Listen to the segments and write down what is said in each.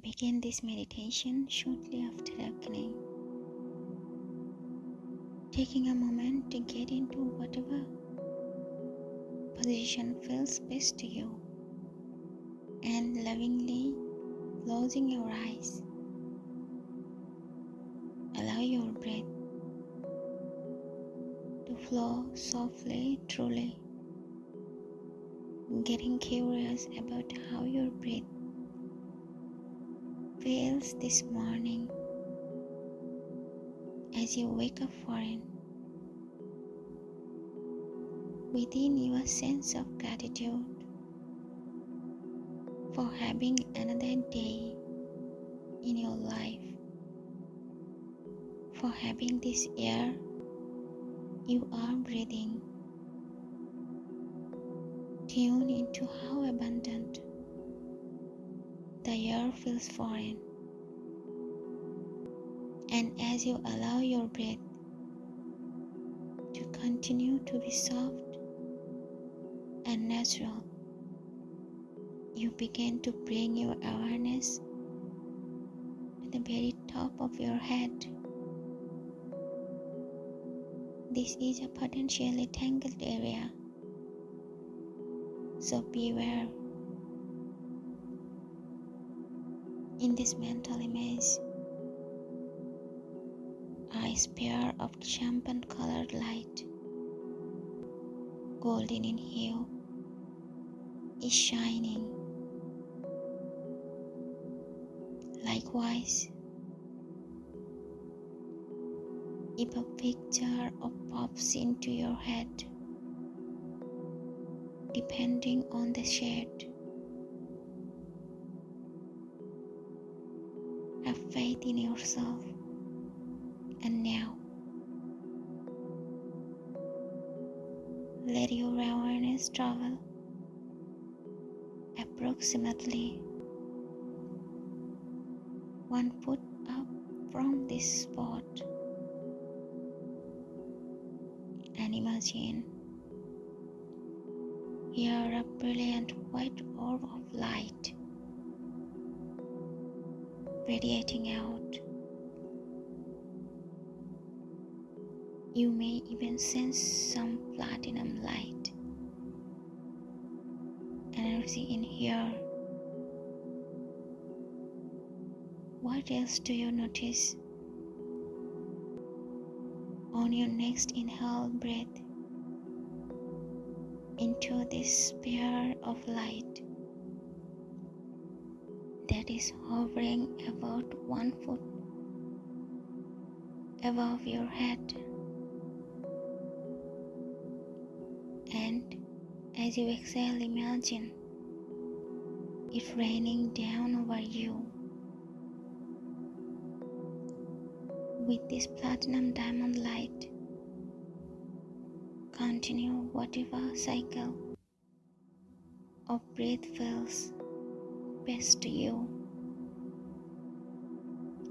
Begin this meditation shortly after awakening. Taking a moment to get into whatever position feels best to you and lovingly closing your eyes. Allow your breath to flow softly, truly. Getting curious about how your breath feels this morning as you wake up for it. Within your sense of gratitude for having another day in your life, for having this air you are breathing. Tune into how abundant the air feels foreign. And as you allow your breath to continue to be soft and natural, you begin to bring your awareness to the very top of your head. This is a potentially tangled area, so beware. In this mental image, a spear of champagne colored light, golden in hue, is shining. Likewise, if a picture of pops into your head, depending on the shade, have faith in yourself. And now let your awareness travel approximately one foot up from this spot. And imagine here a brilliant white orb of light radiating out. You may even sense some platinum light energy in here. What else do you notice? On your next inhale, breath into this sphere of light that is hovering about one foot above your head. And as you exhale, imagine it raining down over you with this platinum diamond light. Continue whatever cycle of breath feels best to you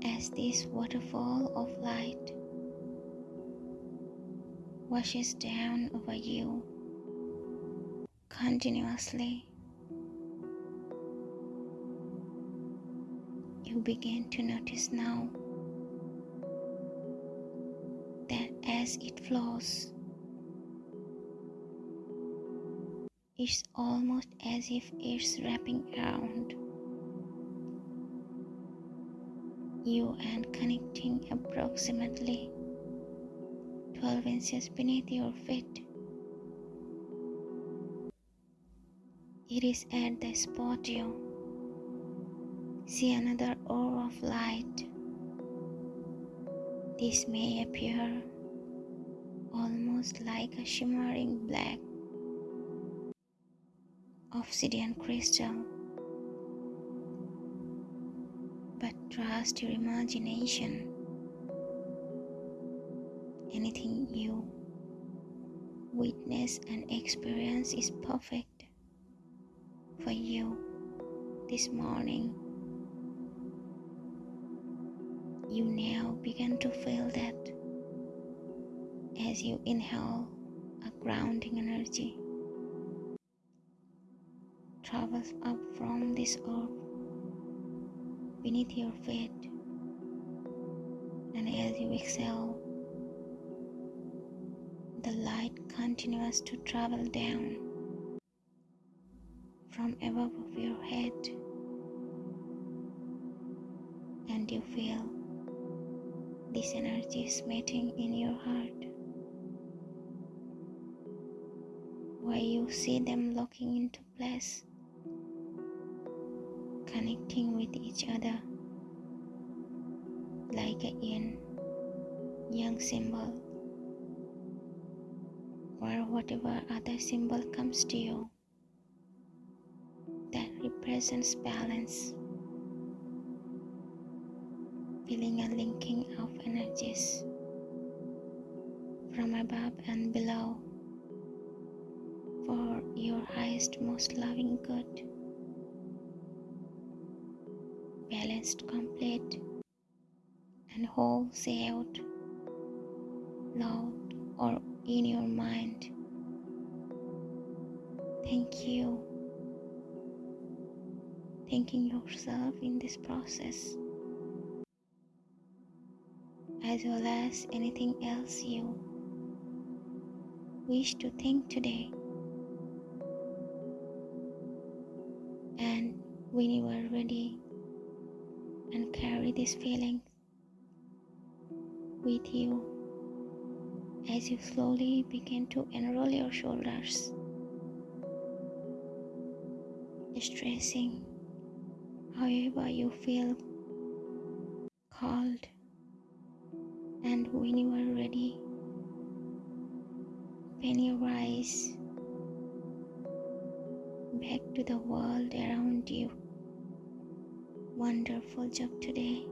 as this waterfall of light washes down over you continuously. You begin to notice now that as it flows, it's almost as if it's wrapping around you and connecting approximately 12 inches beneath your feet. It is at the spot you see another orb of light. This may appear almost like a shimmering black obsidian crystal. But trust your imagination. Anything you witness and experience is perfect for you this morning. You now begin to feel that as you inhale a grounding energy travels up from this orb beneath your feet. And as you exhale, the light continues to travel down from above of your head, and you feel this energy is meeting in your heart. Where you see them locking into place, connecting with each other. Like a yin yang symbol. Or whatever other symbol comes to you. That represents balance. Feeling a linking of energies. From above and below. For your highest, most loving good. Balanced, complete, and whole, say out loud or in your mind. Thank you. Thanking yourself in this process as well as anything else you wish to think today. And when you are ready and carry this feeling with you as you slowly begin to unroll your shoulders, stressing however you feel called and when you are ready, open your eyes back to the world around you. Wonderful job today.